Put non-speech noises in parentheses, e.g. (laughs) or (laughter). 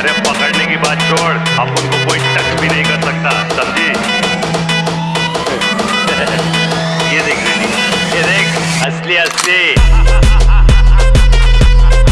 अरे पकड़ने की बात छोड़। अब उनको कोई टच भी नहीं कर सकता, समझी? (laughs) ये देख ये देख, असली असली।